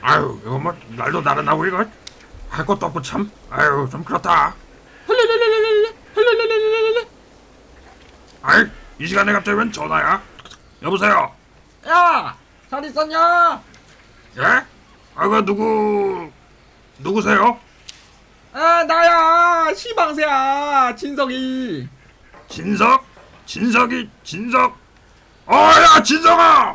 아유 이거 뭐 날도 나른하고 이거 할 것도 없고 참 아유 좀 그렇다 아이 이 시간에 갑자기 웬 전화야 여보세요 야! 잘 있었냐? 예? 아그 누구 누구세요? 아 나야 시방새야 진석이 진석? 진석이 진석 어야 진석아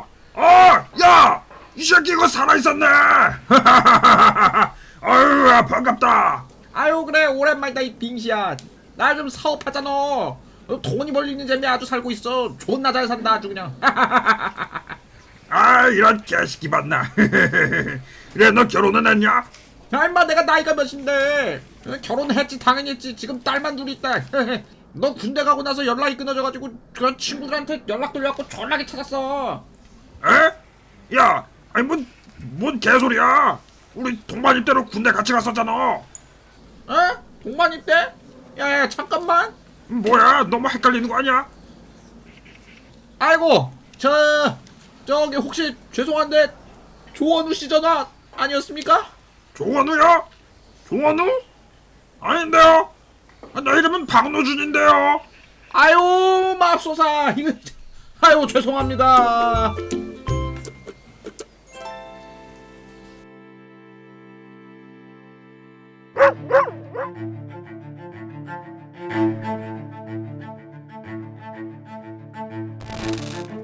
새끼 이거 살아있었네. 아유 야, 반갑다. 아유 그래 오랜만이다 이 빙시야. 나 좀 사업하잖아. 어, 돈이 벌리는 재미 아주 살고 있어. 존나 잘 산다 아주 그냥. 아 이런 개새끼 봤나. 그래 너 결혼은 했냐? 야 임마 내가 나이가 몇인데? 어, 결혼했지 당연히 했지. 지금 딸만 둘 있다. 너 군대 가고 나서 연락이 끊어져가지고 그 친구들한테 연락 돌려갖고 전화기 찾았어. 에? 야 아니 뭔, 뭔 개소리야 우리 동반입 대로 군대 같이 갔었잖아 어? 동반 입대? 야야 잠깐만 뭐야 너무 헷갈리는 거 아니야? 아이고 저 저기 혹시 죄송한데 조원우 씨 전화 아니었습니까? 조원우요? 조원우? 아닌데요 아, 내 이름은 박노준인데요 아유 맙소사 이거 아유 죄송합니다 Thank you.